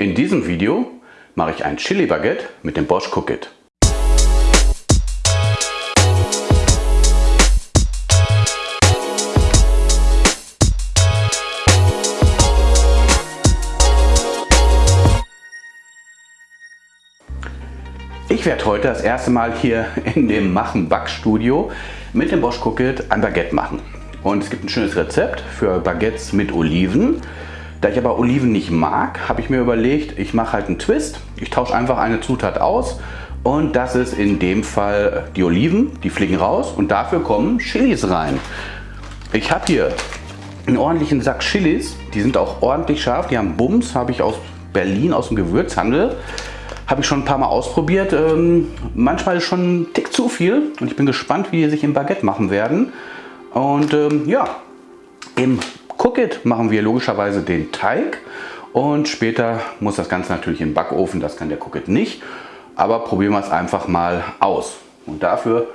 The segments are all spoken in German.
In diesem Video mache ich ein Chili Baguette mit dem Bosch Cook It. Ich werde heute das erste Mal hier in dem Machen Backstudio mit dem Bosch Cook It ein Baguette machen. Und es gibt ein schönes Rezept für Baguettes mit Oliven. Da ich aber Oliven nicht mag, habe ich mir überlegt, ich mache halt einen Twist. Ich tausche einfach eine Zutat aus und das ist in dem Fall die Oliven. Die fliegen raus und dafür kommen Chilis rein. Ich habe hier einen ordentlichen Sack Chilis. Die sind auch ordentlich scharf. Die haben Bums, habe ich aus Berlin aus dem Gewürzhandel. Habe ich schon ein paar Mal ausprobiert. Ähm, manchmal ist schon ein Tick zu viel und ich bin gespannt, wie die sich im Baguette machen werden. Und ähm, ja, im Cook It machen wir logischerweise den Teig und später muss das Ganze natürlich im Backofen, das kann der Cook It nicht, aber probieren wir es einfach mal aus. Und dafür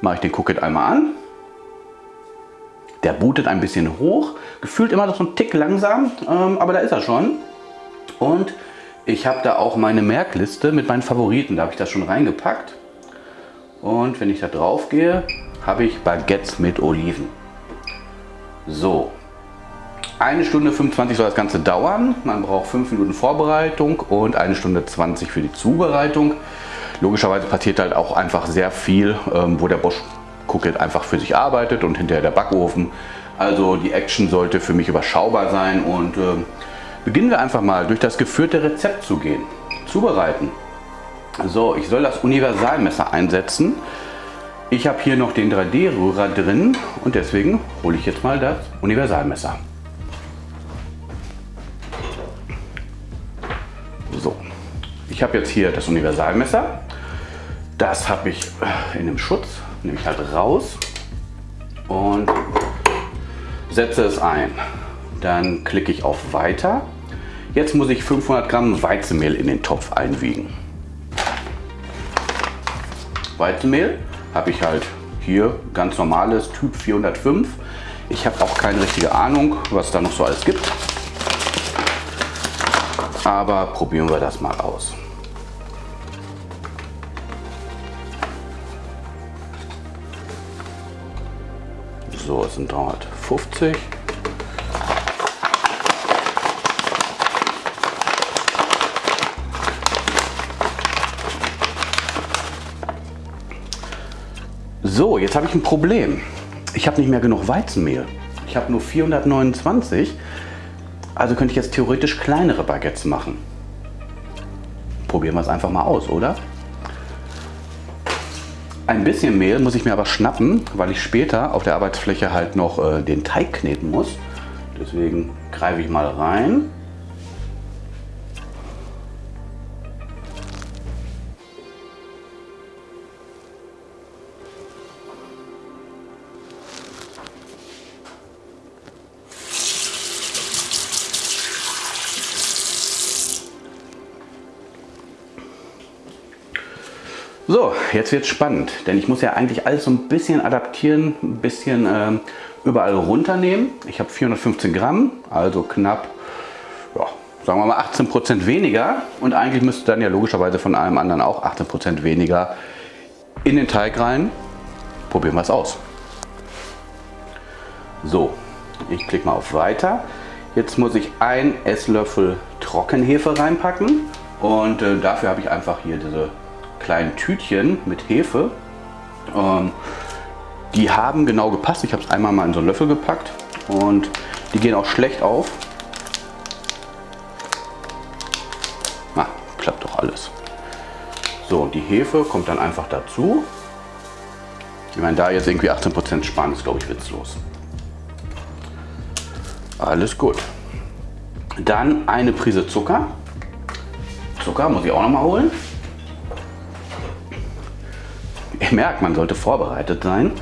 mache ich den Cook It einmal an. Der bootet ein bisschen hoch, gefühlt immer noch so ein Tick langsam, ähm, aber da ist er schon. Und ich habe da auch meine Merkliste mit meinen Favoriten, da habe ich das schon reingepackt. Und wenn ich da drauf gehe, habe ich Baguettes mit Oliven. So, eine Stunde 25 soll das Ganze dauern. Man braucht 5 Minuten Vorbereitung und eine Stunde 20 für die Zubereitung. Logischerweise passiert halt auch einfach sehr viel, ähm, wo der Bosch Cookit einfach für sich arbeitet und hinterher der Backofen. Also die Action sollte für mich überschaubar sein und äh, beginnen wir einfach mal durch das geführte Rezept zu gehen. Zubereiten. So, ich soll das Universalmesser einsetzen. Ich habe hier noch den 3D-Rührer drin und deswegen hole ich jetzt mal das Universalmesser. Ich habe jetzt hier das Universalmesser. Das habe ich äh, in dem Schutz, nehme ich halt raus und setze es ein. Dann klicke ich auf Weiter. Jetzt muss ich 500 Gramm Weizenmehl in den Topf einwiegen. Weizenmehl habe ich halt hier ganz normales Typ 405. Ich habe auch keine richtige Ahnung, was da noch so alles gibt. Aber probieren wir das mal aus. So, es sind 350. So, jetzt habe ich ein Problem. Ich habe nicht mehr genug Weizenmehl. Ich habe nur 429. Also könnte ich jetzt theoretisch kleinere Baguettes machen. Probieren wir es einfach mal aus, oder? Ein bisschen Mehl muss ich mir aber schnappen, weil ich später auf der Arbeitsfläche halt noch äh, den Teig kneten muss. Deswegen greife ich mal rein. So, jetzt wird spannend, denn ich muss ja eigentlich alles so ein bisschen adaptieren, ein bisschen ähm, überall runternehmen. Ich habe 415 Gramm, also knapp, ja, sagen wir mal 18 Prozent weniger und eigentlich müsste dann ja logischerweise von allem anderen auch 18 Prozent weniger in den Teig rein. Probieren wir es aus. So, ich klicke mal auf Weiter. Jetzt muss ich ein Esslöffel Trockenhefe reinpacken und äh, dafür habe ich einfach hier diese kleinen Tütchen mit Hefe. Ähm, die haben genau gepasst. Ich habe es einmal mal in so einen Löffel gepackt und die gehen auch schlecht auf. Ah, klappt doch alles. So, und die Hefe kommt dann einfach dazu. Ich meine, da jetzt irgendwie 18% sparen, ist glaube ich witzlos. Alles gut. Dann eine Prise Zucker. Zucker muss ich auch noch mal holen. Ihr merkt, man sollte vorbereitet sein.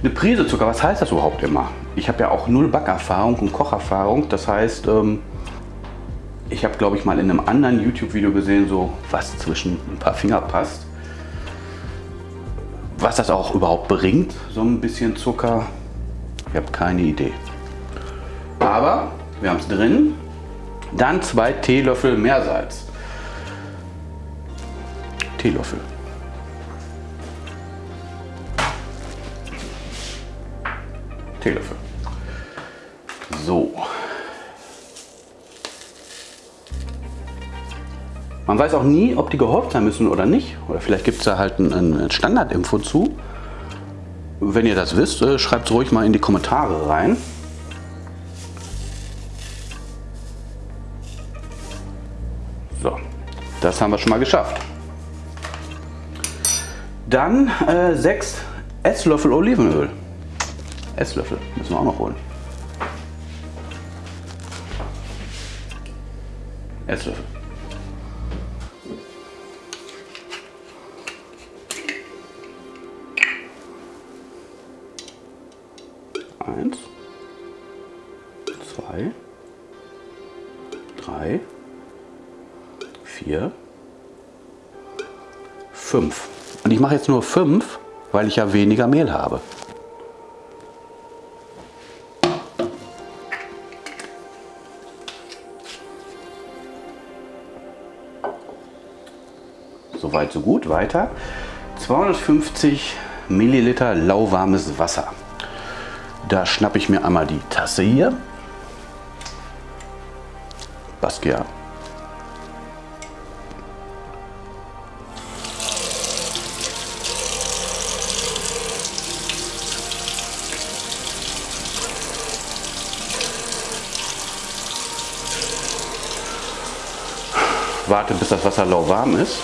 Eine Prise Zucker, was heißt das überhaupt immer? Ich habe ja auch null Backerfahrung und Kocherfahrung. Das heißt, ähm, ich habe glaube ich mal in einem anderen YouTube-Video gesehen, so was zwischen ein paar Finger passt. Was das auch überhaupt bringt, so ein bisschen Zucker, ich habe keine Idee. Aber wir haben es drin. Dann zwei Teelöffel Meersalz. Teelöffel. Teelöffel. So. Man weiß auch nie, ob die gehäuft sein müssen oder nicht. Oder vielleicht gibt es da halt ein, ein Standardinfo zu. Wenn ihr das wisst, äh, schreibt es ruhig mal in die Kommentare rein. So, das haben wir schon mal geschafft. Dann äh, 6 Esslöffel Olivenöl. Esslöffel müssen wir auch noch holen. Esslöffel. Eins, zwei, drei, vier, fünf. Und ich mache jetzt nur fünf, weil ich ja weniger Mehl habe. So gut. Weiter. 250 Milliliter lauwarmes Wasser. Da schnappe ich mir einmal die Tasse hier. Basquiat. Warte, bis das Wasser lauwarm ist.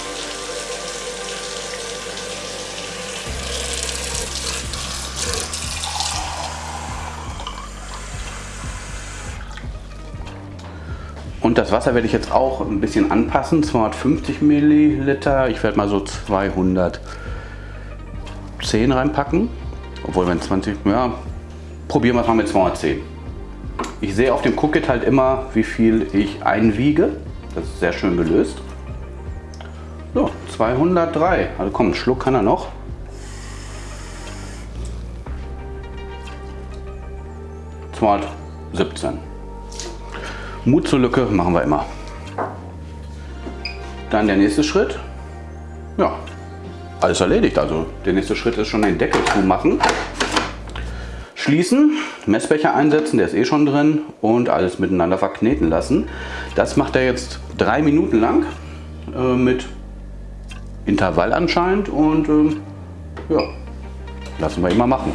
Und das Wasser werde ich jetzt auch ein bisschen anpassen. 250 Milliliter. Ich werde mal so 210 reinpacken. Obwohl, wenn 20, ja, probieren wir es mal mit 210. Ich sehe auf dem Cookit halt immer, wie viel ich einwiege. Das ist sehr schön gelöst. So, 203. Also komm, einen Schluck kann er noch. Zweihundertsiebzehn. Mut zur Lücke machen wir immer. Dann der nächste Schritt. Ja, alles erledigt. Also der nächste Schritt ist schon den Deckel zu machen. Schließen, Messbecher einsetzen, der ist eh schon drin und alles miteinander verkneten lassen. Das macht er jetzt drei Minuten lang äh, mit Intervall anscheinend und äh, ja, lassen wir ihn mal machen.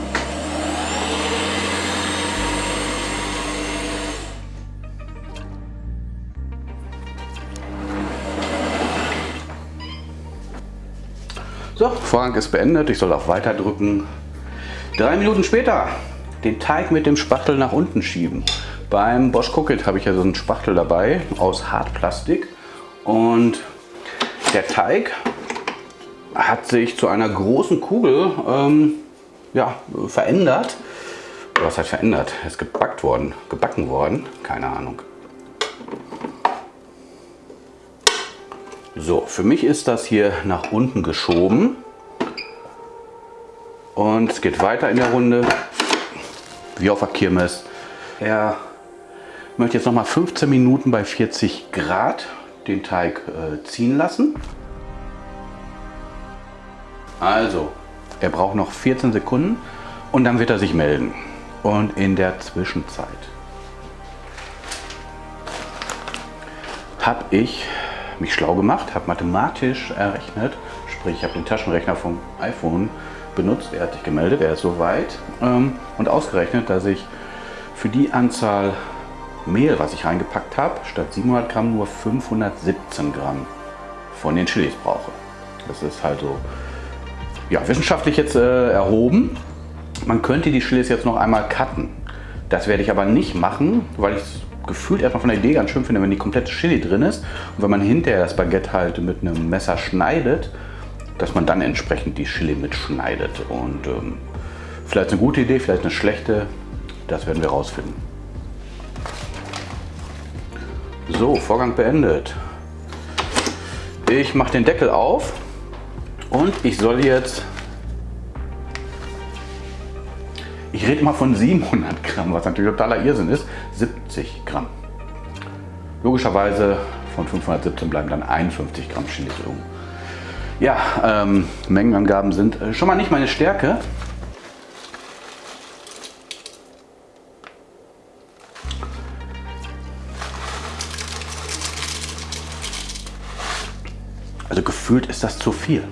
So, Vorgang ist beendet. Ich soll auf Weiter drücken. Drei Minuten später den Teig mit dem Spachtel nach unten schieben. Beim Bosch Cookit habe ich ja so einen Spachtel dabei aus Hartplastik und der Teig hat sich zu einer großen Kugel ähm, ja, verändert. Was heißt verändert? Er ist gebackt worden, gebacken worden, keine Ahnung. So, für mich ist das hier nach unten geschoben. Und es geht weiter in der Runde, wie auf der Kirmes. Er möchte jetzt noch mal 15 Minuten bei 40 Grad den Teig äh, ziehen lassen. Also, er braucht noch 14 Sekunden und dann wird er sich melden. Und in der Zwischenzeit habe ich mich schlau gemacht, habe mathematisch errechnet, sprich ich habe den Taschenrechner vom iPhone benutzt, er hat sich gemeldet, er ist soweit ähm, und ausgerechnet, dass ich für die Anzahl Mehl, was ich reingepackt habe, statt 700 Gramm nur 517 Gramm von den Chilis brauche. Das ist halt so ja, wissenschaftlich jetzt äh, erhoben. Man könnte die Chilis jetzt noch einmal cutten. Das werde ich aber nicht machen, weil ich gefühlt erstmal von der Idee ganz schön finde, wenn die komplette Chili drin ist und wenn man hinterher das Baguette halt mit einem Messer schneidet, dass man dann entsprechend die Chili mitschneidet. Und ähm, vielleicht eine gute Idee, vielleicht eine schlechte, das werden wir rausfinden. So, Vorgang beendet. Ich mache den Deckel auf und ich soll jetzt Ich rede mal von 700 Gramm, was natürlich totaler Irrsinn ist. 70 Gramm. Logischerweise von 517 bleiben dann 51 Gramm Chilis irgendwo. Ja, ähm, Mengenangaben sind äh, schon mal nicht meine Stärke. Also gefühlt ist das zu viel.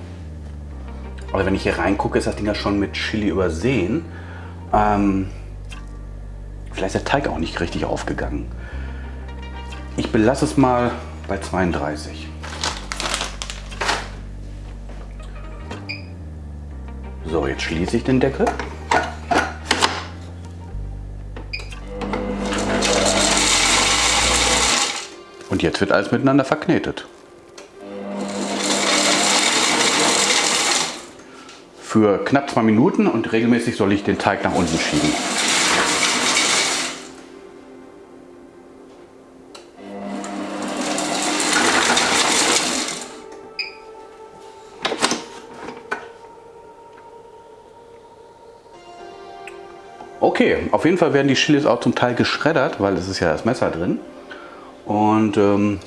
Aber wenn ich hier reingucke, ist das Ding ja schon mit Chili übersehen. Ähm, vielleicht ist der Teig auch nicht richtig aufgegangen. Ich belasse es mal bei 32. So, jetzt schließe ich den Deckel. Und jetzt wird alles miteinander verknetet. Für knapp zwei Minuten und regelmäßig soll ich den Teig nach unten schieben. Okay, auf jeden Fall werden die Chilis auch zum Teil geschreddert, weil es ist ja das Messer drin. Und ähm,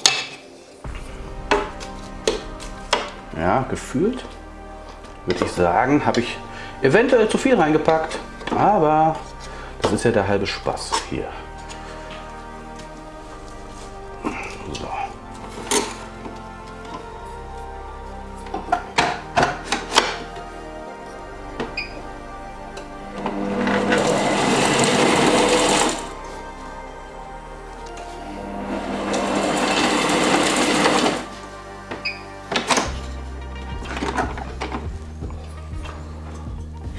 ja, gefühlt würde ich sagen, habe ich eventuell zu viel reingepackt. Aber das ist ja der halbe Spaß hier.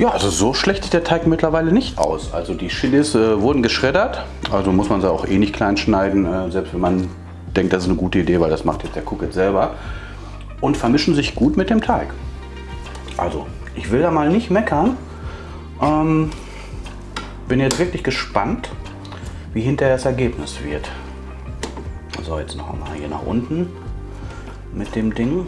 Ja, also so schlecht sieht der Teig mittlerweile nicht aus. Also die Chilis äh, wurden geschreddert, also muss man sie auch eh nicht klein schneiden, äh, selbst wenn man denkt, das ist eine gute Idee, weil das macht jetzt der Cook jetzt selber. Und vermischen sich gut mit dem Teig. Also, ich will da mal nicht meckern. Ähm, bin jetzt wirklich gespannt, wie hinterher das Ergebnis wird. So, jetzt noch einmal hier nach unten mit dem Ding.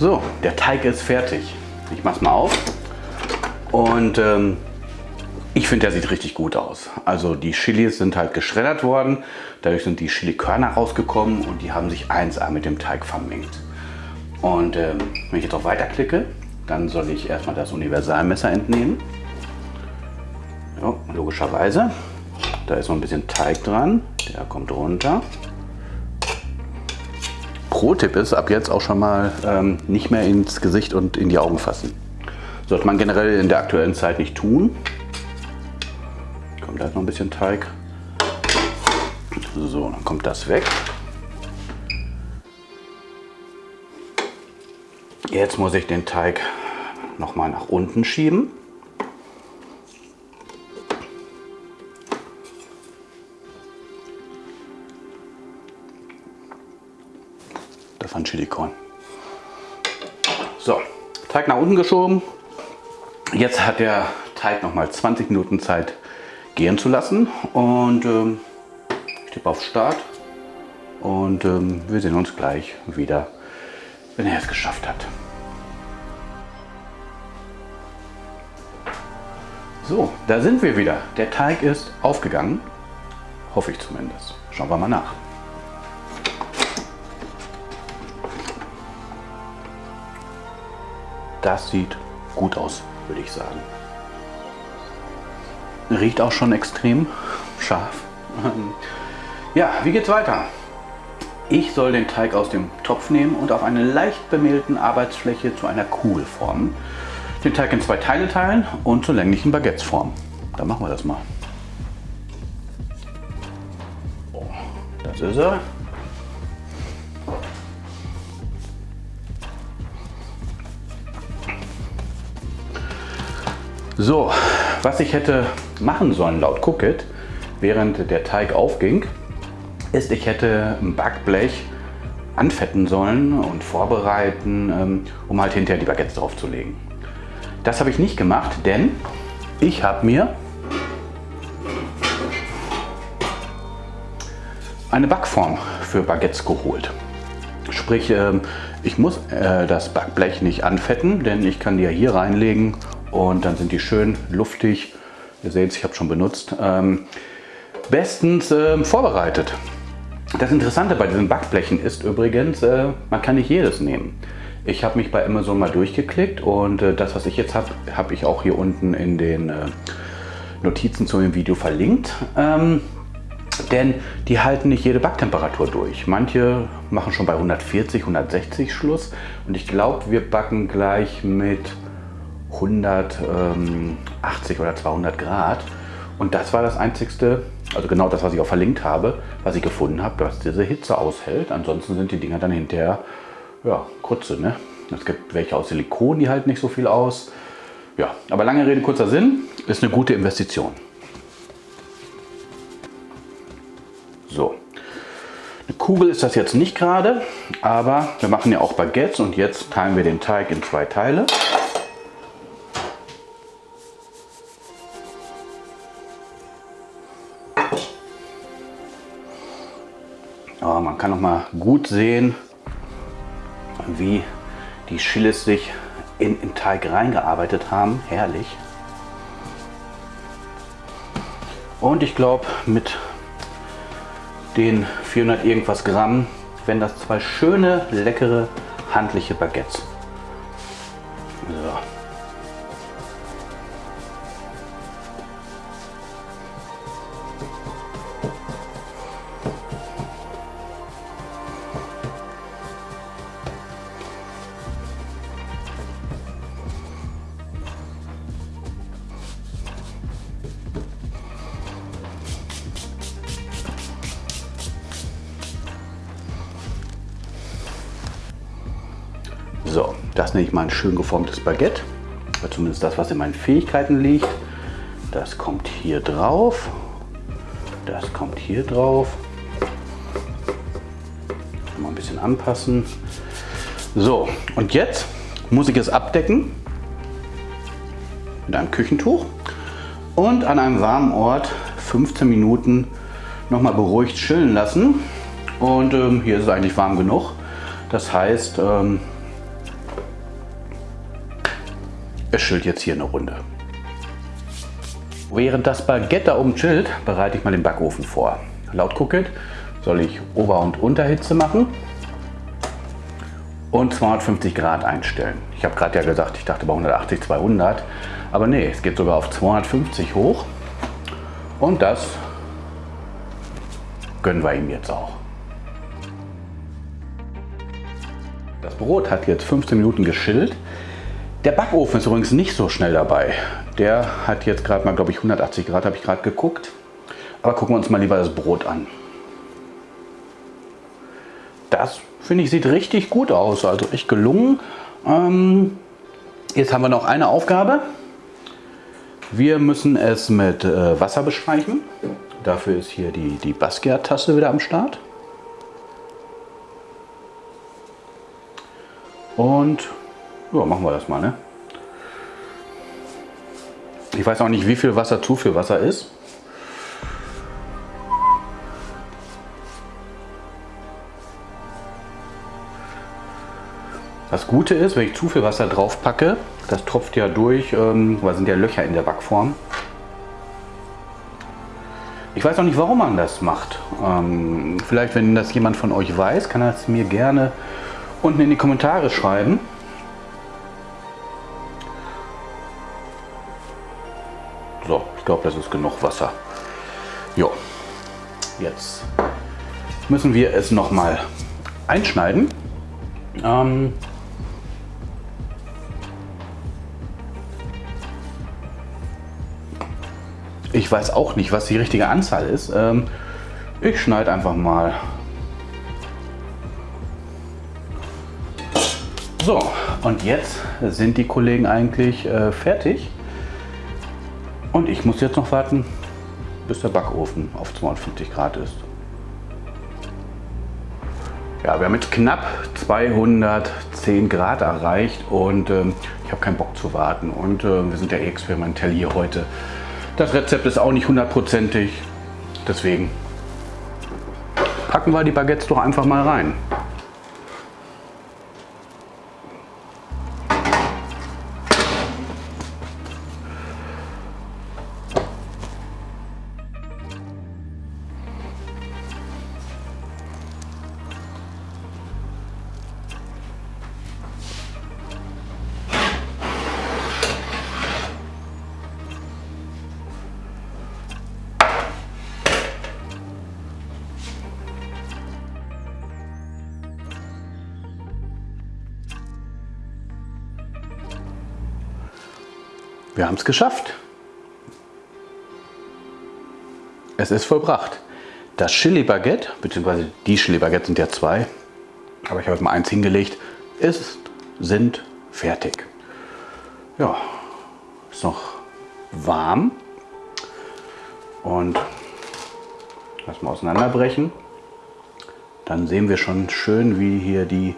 So, der Teig ist fertig. Ich mache es mal auf. Und ähm, ich finde, der sieht richtig gut aus. Also die Chilis sind halt geschreddert worden. Dadurch sind die Chilikörner rausgekommen und die haben sich 1A mit dem Teig vermengt. Und ähm, wenn ich jetzt auf Weiter klicke, dann soll ich erstmal das Universalmesser entnehmen. Ja, logischerweise. Da ist noch ein bisschen Teig dran. Der kommt runter. Pro-Tipp ist, ab jetzt auch schon mal ähm, nicht mehr ins Gesicht und in die Augen fassen. Sollte man generell in der aktuellen Zeit nicht tun. Kommt da noch ein bisschen Teig. So, dann kommt das weg. Jetzt muss ich den Teig noch mal nach unten schieben. Von Chili. So, Teig nach unten geschoben. Jetzt hat der Teig noch mal 20 Minuten Zeit gehen zu lassen und ähm, ich tippe auf Start und ähm, wir sehen uns gleich wieder, wenn er es geschafft hat. So, da sind wir wieder. Der Teig ist aufgegangen. Hoffe ich zumindest. Schauen wir mal nach. Das sieht gut aus, würde ich sagen. Riecht auch schon extrem scharf. Ja, wie geht's weiter? Ich soll den Teig aus dem Topf nehmen und auf einer leicht bemehlten Arbeitsfläche zu einer Kugel formen. Den Teig in zwei Teile teilen und zu länglichen Baguettes formen. Dann machen wir das mal. Das ist er. So, was ich hätte machen sollen laut Cookit, während der Teig aufging, ist, ich hätte ein Backblech anfetten sollen und vorbereiten, ähm, um halt hinterher die Baguettes drauf zu legen. Das habe ich nicht gemacht, denn ich habe mir eine Backform für Baguettes geholt. Sprich, ähm, ich muss äh, das Backblech nicht anfetten, denn ich kann die ja hier reinlegen und dann sind die schön luftig. Ihr seht, ich habe schon benutzt. Ähm, bestens ähm, vorbereitet. Das Interessante bei diesen Backblechen ist übrigens, äh, man kann nicht jedes nehmen. Ich habe mich bei Amazon mal durchgeklickt und äh, das, was ich jetzt habe, habe ich auch hier unten in den Notizen zu dem Video verlinkt. Denn die halten nicht jede Backtemperatur durch. Manche machen schon bei 140, 160 Schluss. Und ich glaube, wir backen gleich mit 180 oder 200 Grad. Und das war das einzigste, also genau das, was ich auch verlinkt habe, was ich gefunden habe, was diese Hitze aushält. Ansonsten sind die Dinger dann hinterher, ja, Krütze. Ne? Es gibt welche aus Silikon, die halten nicht so viel aus. Ja, aber lange Rede, kurzer Sinn, ist eine gute Investition. So. Eine Kugel ist das jetzt nicht gerade, aber wir machen ja auch Baguettes und jetzt teilen wir den Teig in zwei Teile. Aber man kann noch mal gut sehen, wie die Chilis sich in den Teig reingearbeitet haben. Herrlich. Und ich glaube, mit den 400 irgendwas Gramm, wenn das zwei schöne, leckere, handliche Baguettes. So, das nenne ich mal ein schön geformtes Baguette. Zumindest das, was in meinen Fähigkeiten liegt. Das kommt hier drauf. Das kommt hier drauf. Mal ein bisschen anpassen. So, und jetzt muss ich es abdecken mit einem Küchentuch und an einem warmen Ort 15 Minuten noch mal beruhigt chillen lassen. Und ähm, hier ist es eigentlich warm genug. Das heißt, ähm, es chillt jetzt hier eine Runde. Während das Baguette oben chillt, bereite ich mal den Backofen vor. Laut Cookit soll ich Ober- und Unterhitze machen und 250 Grad einstellen. Ich habe gerade ja gesagt, ich dachte bei 180, 200, aber nee, es geht sogar auf 250 hoch und das gönnen wir ihm jetzt auch. Das Brot hat jetzt 15 Minuten geschillt. Der Backofen ist übrigens nicht so schnell dabei. Der hat jetzt gerade mal, glaube ich, 180 Grad, habe ich gerade geguckt. Aber gucken wir uns mal lieber das Brot an. Das, finde ich, sieht richtig gut aus. Also echt gelungen. Ähm, jetzt haben wir noch eine Aufgabe. Wir müssen es mit äh, Wasser bestreichen. Dafür ist hier die, die Basquiat-Tasse wieder am Start. Und ja, machen wir das mal, ne? Ich weiß auch nicht, wie viel Wasser zu viel Wasser ist. Das Gute ist, wenn ich zu viel Wasser drauf packe, das tropft ja durch, ähm, weil sind ja Löcher in der Backform. Ich weiß auch nicht, warum man das macht. Ähm, vielleicht, wenn das jemand von euch weiß, kann er es mir gerne unten in die Kommentare schreiben. So, ich glaube, das ist genug Wasser. Jo, jetzt müssen wir es noch mal einschneiden. Ähm, ich weiß auch nicht, was die richtige Anzahl ist. Ähm, ich schneide einfach mal. So, und jetzt sind die Kollegen eigentlich äh, fertig. Und ich muss jetzt noch warten, bis der Backofen auf 250 Grad ist. Ja, wir haben jetzt knapp 210 Grad erreicht und ähm, ich habe keinen Bock zu warten. Und äh, wir sind ja experimentell hier heute. Das Rezept ist auch nicht hundertprozentig, deswegen packen wir die Baguettes doch einfach mal rein. Wir haben es geschafft. Es ist vollbracht. Das Chili Baguette, beziehungsweise die Chili Baguette sind ja zwei, aber ich habe jetzt mal eins hingelegt, ist, sind fertig. Ja, ist noch warm und lass mal auseinanderbrechen. Dann sehen wir schon schön, wie hier die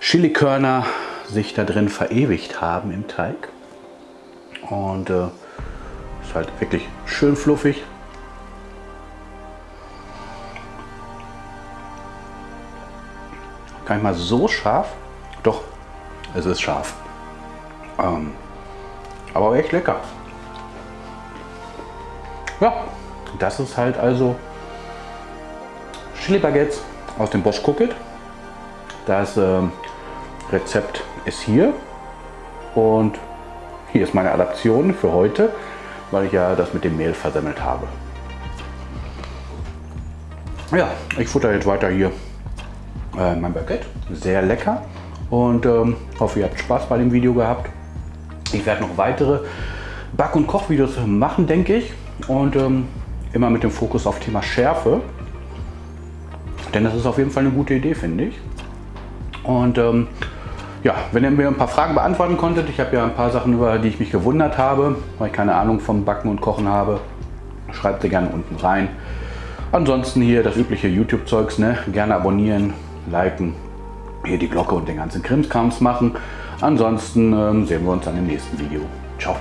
Chilikörner sich da drin verewigt haben im Teig. Und äh, ist halt wirklich schön fluffig. Gar nicht mal so scharf. Doch, es ist scharf. Ähm, aber echt lecker. Ja, das ist halt also Chili Baguettes aus dem Bosch Cookit. Das äh, Rezept ist hier und hier ist meine Adaption für heute, weil ich ja das mit dem Mehl versemmelt habe. Ja, ich futter jetzt weiter hier äh, mein Baguette. Sehr lecker und ähm, hoffe, ihr habt Spaß bei dem Video gehabt. Ich werde noch weitere Back- und Kochvideos machen, denke ich. Und ähm, immer mit dem Fokus auf Thema Schärfe. Denn das ist auf jeden Fall eine gute Idee, finde ich. Und ähm, ja, wenn ihr mir ein paar Fragen beantworten konntet, ich habe ja ein paar Sachen, über die ich mich gewundert habe, weil ich keine Ahnung vom Backen und Kochen habe, schreibt sie gerne unten rein. Ansonsten hier das übliche YouTube-Zeugs, ne? gerne abonnieren, liken, hier die Glocke und den ganzen Krimskrams machen. Ansonsten ähm, sehen wir uns dann im nächsten Video. Ciao.